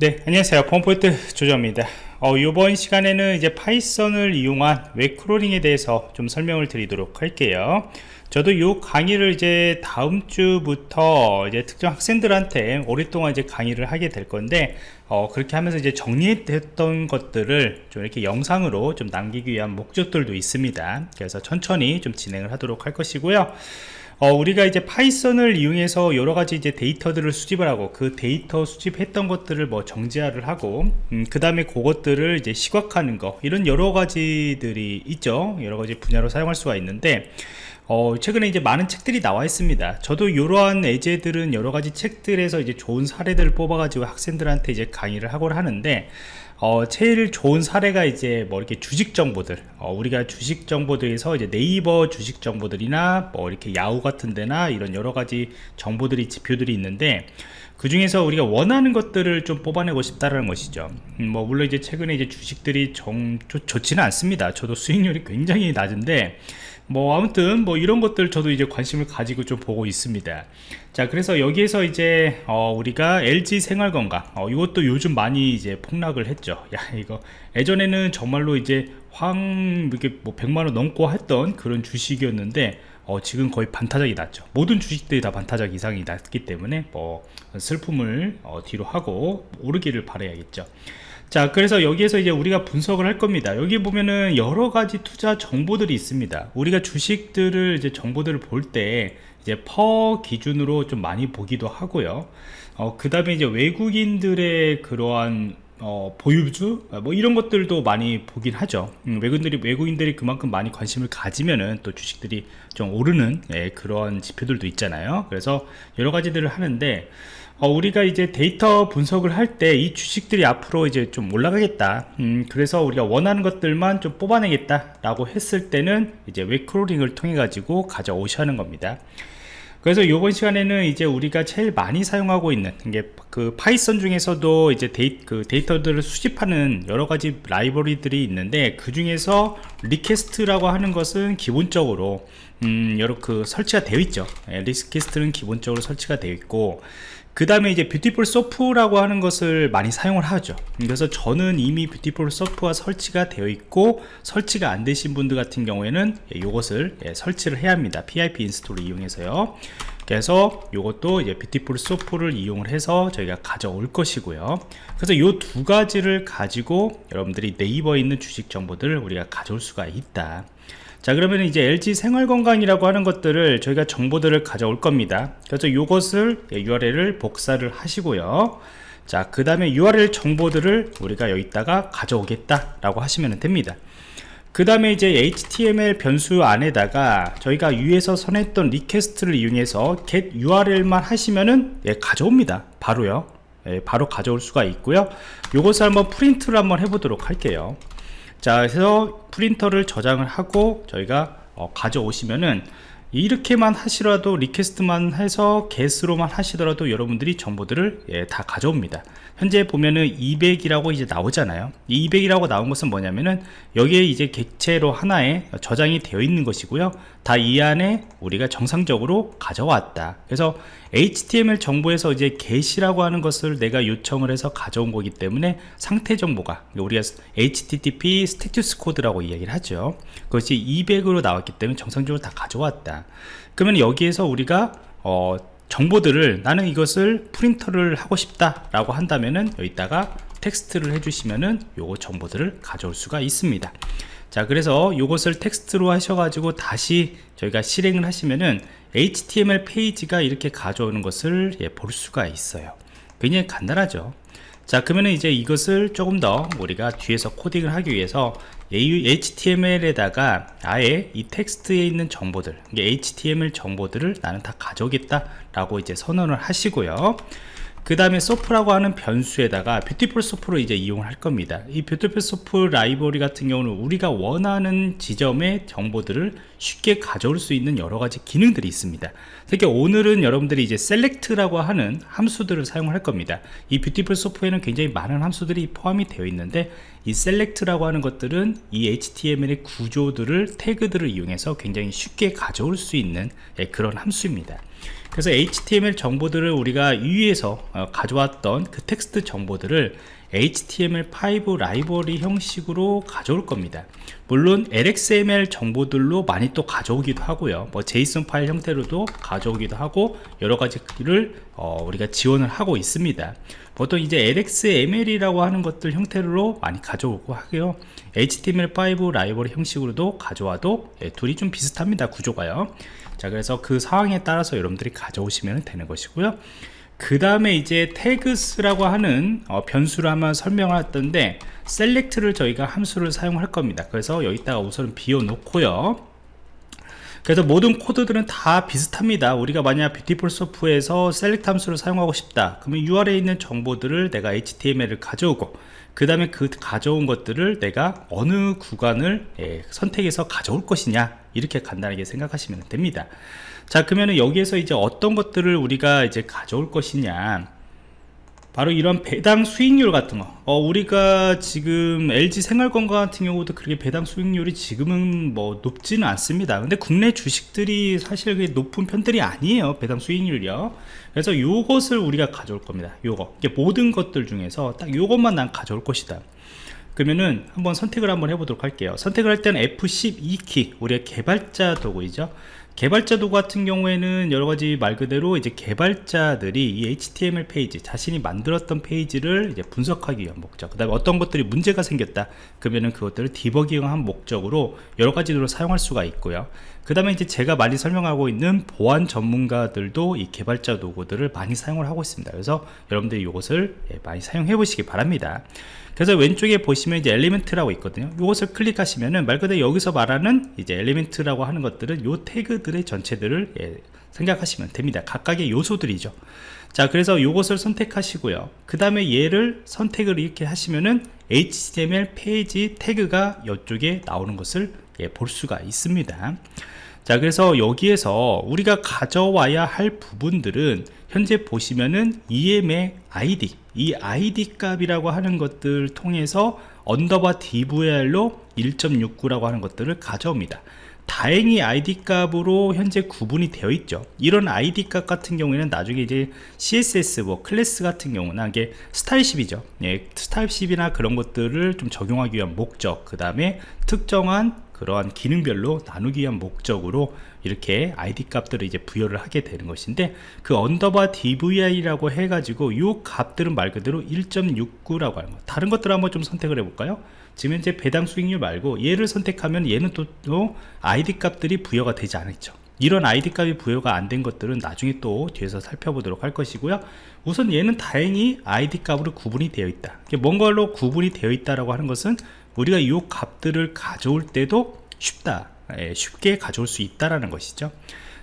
네 안녕하세요. 펌포인트 조정입니다. 어, 이번 시간에는 이제 Python을 이용한 web crawling에 대해서 좀 설명을 드리도록 할게요. 저도 이 강의를 이제 다음 주부터 이제 특정 학생들한테 오랫동안 이제 강의를 하게 될 건데 어, 그렇게 하면서 이제 정리했던 것들을 좀 이렇게 영상으로 좀 남기기 위한 목적들도 있습니다. 그래서 천천히 좀 진행을 하도록 할 것이고요 어, 우리가 이제 Python을 이용해서 여러 가지 이제 데이터들을 수집을 하고 그 데이터 수집했던 것들을 뭐 정제화를 하고 음, 그 다음에 그것들을 이제 시각화하는 거 이런 여러 가지들이 있죠 여러 가지 분야로 사용할 수가 있는데 어, 최근에 이제 많은 책들이 나와 있습니다. 저도 이러한 예제들은 여러 가지 책들에서 이제 좋은 사례들을 뽑아가지고 학생들한테 이제 강의를 하곤 하는데, 어, 제일 좋은 사례가 이제 뭐 이렇게 주식 정보들, 어, 우리가 주식 정보들에서 이제 네이버 주식 정보들이나 뭐 이렇게 야후 같은 데나 이런 여러 가지 정보들이 지표들이 있는데, 그 중에서 우리가 원하는 것들을 좀 뽑아내고 싶다는 것이죠. 음, 뭐 물론 이제 최근에 이제 주식들이 정 좋, 좋지는 않습니다. 저도 수익률이 굉장히 낮은데 뭐 아무튼 뭐 이런 것들 저도 이제 관심을 가지고 좀 보고 있습니다. 자 그래서 여기에서 이제 어 우리가 LG 생활건강 어 이것도 요즘 많이 이제 폭락을 했죠. 야 이거 예전에는 정말로 이제 황 이렇게 뭐 100만원 넘고 했던 그런 주식이었는데 어 지금 거의 반타작이 났죠. 모든 주식들이 다 반타작 이상이 났기 때문에 뭐 슬픔을 어 뒤로 하고 오르기를 바라야겠죠 자 그래서 여기에서 이제 우리가 분석을 할 겁니다. 여기 보면은 여러 가지 투자 정보들이 있습니다. 우리가 주식들을 이제 정보들을 볼 때 이제 퍼 기준으로 좀 많이 보기도 하고요. 어, 그 다음에 이제 외국인들의 그러한 어, 보유주 뭐 이런 것들도 많이 보긴 하죠. 음, 외국인들이 외국인들이 그만큼 많이 관심을 가지면은 또 주식들이 좀 오르는 예, 그런 지표들도 있잖아요. 그래서 여러 가지들을 하는데 어, 우리가 이제 데이터 분석을 할 때 이 주식들이 앞으로 이제 좀 올라가겠다. 음, 그래서 우리가 원하는 것들만 좀 뽑아내겠다 라고 했을 때는 이제 web crawling을 통해 가지고 가져오셔야 하는 겁니다. 그래서 이번 시간에는 이제 우리가 제일 많이 사용하고 있는 게 그 Python 중에서도 이제 데이, 그 데이터들을 수집하는 여러 가지 라이브러리들이 있는데 그 중에서 request라고 하는 것은 기본적으로 음, 여러 그 설치가 되어 있죠. 예, request는 기본적으로 설치가 되어 있고 그 다음에 이제 Beautiful Soup라고 하는 것을 많이 사용을 하죠. 그래서 저는 이미 Beautiful Soup가 설치가 되어 있고 설치가 안 되신 분들 같은 경우에는 이것을 예, 설치를 해야 합니다. PIP 인스톨을 이용해서요. 그래서 이것도 이제 Beautiful Soup를 이용을 해서 저희가 가져올 것이고요. 그래서 이 두 가지를 가지고 여러분들이 네이버에 있는 주식 정보들을 우리가 가져올 수가 있다 자 그러면 이제 LG 생활건강이라고 하는 것들을 저희가 정보들을 가져올 겁니다. 그래서 이것을 URL을 복사를 하시고요. 자 그 다음에 URL 정보들을 우리가 여기다가 가져오겠다 라고 하시면 됩니다. 그 다음에 이제 HTML 변수 안에다가 저희가 위에서 선언했던 request를 이용해서 get URL만 하시면은 예, 가져옵니다. 바로요. 예, 바로 가져올 수가 있고요. 요것을 한번 프린트를 한번 해보도록 할게요 자 그래서 프린터를 저장을 하고 저희가 어, 가져오시면은 이렇게만 하시라도 request만 해서 get으로만 하시더라도 여러분들이 정보들을 예, 다 가져옵니다. 현재 보면은 200이라고 이제 나오잖아요. 200이라고 나온 것은 뭐냐면은 여기에 이제 객체로 하나에 저장이 되어 있는 것이고요. 다 이 안에 우리가 정상적으로 가져왔다. 그래서 HTML 정보에서 이제 get이라고 하는 것을 내가 요청을 해서 가져온 거기 때문에 상태 정보가 우리가 HTTP status code라고 이야기를 하죠. 그것이 200으로 나왔기 때문에 정상적으로 다 가져왔다 그러면 여기에서 우리가 어, 정보들을 나는 이것을 프린터를 하고 싶다 라고 한다면은 여기다가 텍스트를 해주시면은 요거 정보들을 가져올 수가 있습니다. 자 그래서 이것을 텍스트로 하셔가지고 다시 저희가 실행을 하시면은 HTML 페이지가 이렇게 가져오는 것을 예, 볼 수가 있어요. 굉장히 간단하죠? 자 그러면 이제 이것을 조금 더 우리가 뒤에서 코딩을 하기 위해서 HTML에다가 아예 이 텍스트에 있는 정보들 HTML 정보들을 나는 다 가져오겠다 라고 이제 선언을 하시고요 그 다음에 soup라고 하는 변수에다가 Beautiful Soup를 이제 이용할 겁니다. 이 Beautiful Soup 라이브러리 같은 경우는 우리가 원하는 지점의 정보들을 쉽게 가져올 수 있는 여러 가지 기능들이 있습니다. 특히 오늘은 여러분들이 이제 select라고 하는 함수들을 사용할 겁니다. 이 Beautiful Soup에는 굉장히 많은 함수들이 포함이 되어 있는데 이 select라고 하는 것들은 이 HTML의 구조들을 태그들을 이용해서 굉장히 쉽게 가져올 수 있는 예, 그런 함수입니다 그래서 HTML 정보들을 우리가 위에서 어, 가져왔던 그 텍스트 정보들을 HTML5 라이브러리 형식으로 가져올 겁니다. 물론 LXML 정보들로 많이 또 가져오기도 하고요. 뭐 JSON 파일 형태로도 가져오기도 하고 여러 가지를 어, 우리가 지원을 하고 있습니다. 보통 이제 LXML이라고 하는 것들 형태로 많이 가져오고 하고요. HTML5 라이브러리 형식으로도 가져와도 예, 둘이 좀 비슷합니다 구조가요 자 그래서 그 상황에 따라서 여러분들이 가져오시면 되는 것이고요. 그 다음에 이제 태그스라고 하는 어, 변수를 한번 설명했던데 select를 저희가 함수를 사용할 겁니다. 그래서 여기다가 우선 비워 놓고요. 그래서 모든 코드들은 다 비슷합니다. 우리가 만약 뷰티풀 소프에서 select 함수를 사용하고 싶다. 그러면 URL에 있는 정보들을 내가 HTML을 가져오고 그 다음에 그 가져온 것들을 내가 어느 구간을 예, 선택해서 가져올 것이냐 이렇게 간단하게 생각하시면 됩니다. 자 그러면 여기에서 이제 어떤 것들을 우리가 이제 가져올 것이냐. 바로 이런 배당 수익률 같은 거. 어, 우리가 지금 LG 생활건강 같은 경우도 그렇게 배당 수익률이 지금은 뭐 높지는 않습니다. 근데 국내 주식들이 사실 그게 높은 편들이 아니에요 배당 수익률이요. 그래서 요것을 우리가 가져올 겁니다 요거. 모든 것들 중에서 딱 요것만 난 가져올 것이다 그러면은 한번 선택을 한번 해보도록 할게요. 선택을 할 때는 F12키 우리가 개발자 도구이죠. 개발자 도구 같은 경우에는 여러가지 말 그대로 이제 개발자들이 이 HTML 페이지 자신이 만들었던 페이지를 이제 분석하기 위한 목적 그 다음에 어떤 것들이 문제가 생겼다. 그러면은 그것들을 디버깅한 목적으로 여러가지로 사용할 수가 있고요 그 다음에 이제 제가 많이 설명하고 있는 보안 전문가들도 이 개발자 도구들을 많이 사용을 하고 있습니다. 그래서 여러분들이 이것을 예, 많이 사용해 보시기 바랍니다. 그래서 왼쪽에 보시면 이제 element라고 있거든요. 이것을 클릭하시면은 말 그대로 여기서 말하는 이제 element라고 하는 것들은 요 태그들의 전체들을 예, 생각하시면 됩니다. 각각의 요소들이죠. 자 그래서 요것을 선택하시고요. 그 다음에 얘를 선택을 이렇게 하시면은 HTML 페이지 태그가 이쪽에 나오는 것을 예, 볼 수가 있습니다. 자 그래서 여기에서 우리가 가져와야 할 부분들은 현재 보시면은 EM의 ID 이 ID 값이라고 하는 것들 통해서 underbar DVR로 1.69라고 하는 것들을 가져옵니다. 다행히 ID 값으로 현재 구분이 되어 있죠. 이런 ID 값 같은 경우에는 나중에 이제 CSS 뭐 클래스 같은 경우나 이게 style sheet이죠. 예, style sheet이나 그런 것들을 좀 적용하기 위한 목적 그 다음에 특정한 그러한 기능별로 나누기 위한 목적으로 이렇게 ID 값들을 이제 부여를 하게 되는 것인데 그 underbar DVR이라고 해가지고 이 값들은 말 그대로 1.69라고 하는 거. 다른 것들 한번 좀 선택을 해볼까요? 지금 현재 배당 수익률 말고 얘를 선택하면 얘는 또, 또 ID 값들이 부여가 되지 않았죠. 이런 ID 값이 부여가 안 된 것들은 나중에 또 뒤에서 살펴보도록 할 것이고요. 우선 얘는 다행히 ID 값으로 구분이 되어 있다. 뭔가로 구분이 되어 있다라고 하는 것은 우리가 이 값들을 가져올 때도 쉽다. 예, 쉽게 가져올 수 있다라는 것이죠.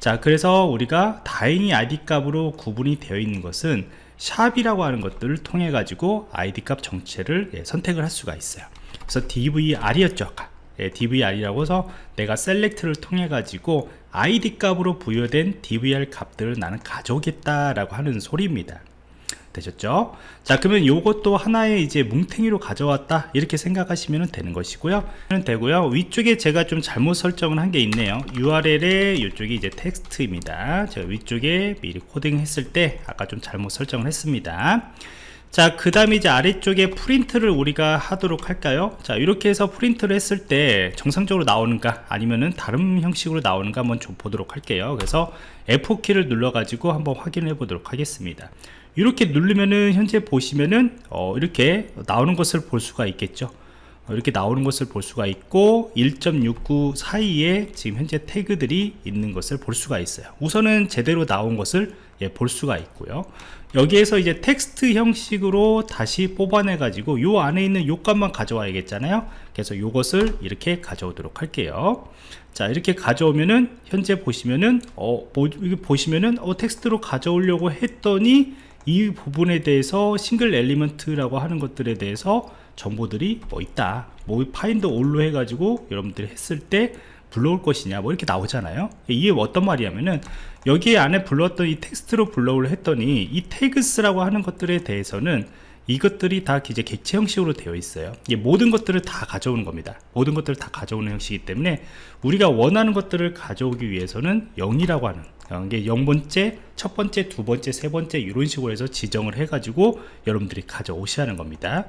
자 그래서 우리가 다행히 id 값으로 구분이 되어 있는 것은 샵이라고 하는 것들을 통해 가지고 id 값 정체를 예, 선택을 할 수가 있어요. 그래서 dvr이었죠 예, dvr이라고 해서 내가 select를 통해 가지고 id 값으로 부여된 dvr 값들을 나는 가져오겠다라고 하는 소리입니다 되셨죠? 자 그러면 요것도 하나의 이제 뭉탱이로 가져왔다. 이렇게 생각하시면 되는 것이고요. 되고요. 위쪽에 제가 좀 잘못 설정을 한 게 있네요. URL에 이쪽이 이제 텍스트입니다. 제가 위쪽에 미리 코딩 했을 때 아까 좀 잘못 설정을 했습니다. 자 그 다음에 이제 아래쪽에 프린트를 우리가 하도록 할까요? 자 이렇게 해서 프린트를 했을 때 정상적으로 나오는가 아니면은 다른 형식으로 나오는가 한번 좀 보도록 할게요. 그래서 F4키를 눌러 가지고 한번 확인해 보도록 하겠습니다 이렇게 누르면은 현재 보시면은 어, 이렇게 나오는 것을 볼 수가 있겠죠. 어, 이렇게 나오는 것을 볼 수가 있고 1.69 사이에 지금 현재 태그들이 있는 것을 볼 수가 있어요. 우선은 제대로 나온 것을 예, 볼 수가 있고요. 여기에서 이제 텍스트 형식으로 다시 뽑아내 가지고 요 안에 있는 요 값만 가져와야겠잖아요. 그래서 요것을 이렇게 가져오도록 할게요. 자 이렇게 가져오면은 현재 보시면은 어 보, 보시면은 어 텍스트로 가져오려고 했더니 이 부분에 대해서 single element라고 하는 것들에 대해서 정보들이 뭐 있다. 뭐 find all로 해가지고 여러분들이 했을 때 불러올 것이냐 뭐 이렇게 나오잖아요. 이게 어떤 말이냐면은 여기 안에 불렀던 이 텍스트로 불러올 했더니 이 tags라고 하는 것들에 대해서는 이것들이 다 이제 객체 형식으로 되어 있어요. 모든 것들을 다 가져오는 겁니다. 모든 것들을 다 가져오는 형식이기 때문에 우리가 원하는 것들을 가져오기 위해서는 0이라고 하는 어, 이게 0번째 첫 번째 두 번째 세 번째 이런 식으로 해서 지정을 해 가지고 여러분들이 가져오시라는 겁니다.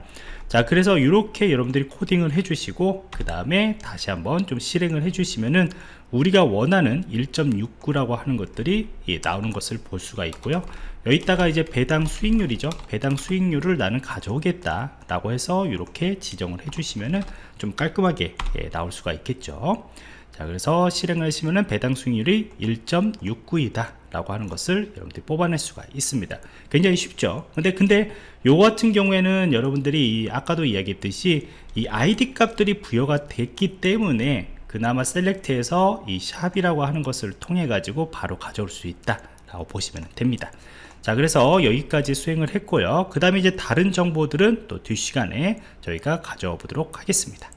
자 그래서 이렇게 여러분들이 코딩을 해 주시고 그 다음에 다시 한번 좀 실행을 해 주시면은 우리가 원하는 1.69라고 하는 것들이 예, 나오는 것을 볼 수가 있고요. 여기다가 이제 배당 수익률이죠. 배당 수익률을 나는 가져오겠다 라고 해서 이렇게 지정을 해 주시면은 좀 깔끔하게 예, 나올 수가 있겠죠 자 그래서 실행을 하시면은 배당 수익률이 1.69이다 라고 하는 것을 여러분들이 뽑아낼 수가 있습니다. 굉장히 쉽죠? 근데 근데 요 같은 경우에는 여러분들이 이 아까도 이야기했듯이 이 ID 값들이 부여가 됐기 때문에 그나마 셀렉트에서 이 샵이라고 하는 것을 통해 가지고 바로 가져올 수 있다 라고 보시면 됩니다. 자 그래서 여기까지 수행을 했고요. 그 다음에 이제 다른 정보들은 또 뒷시간에 저희가 가져와 보도록 하겠습니다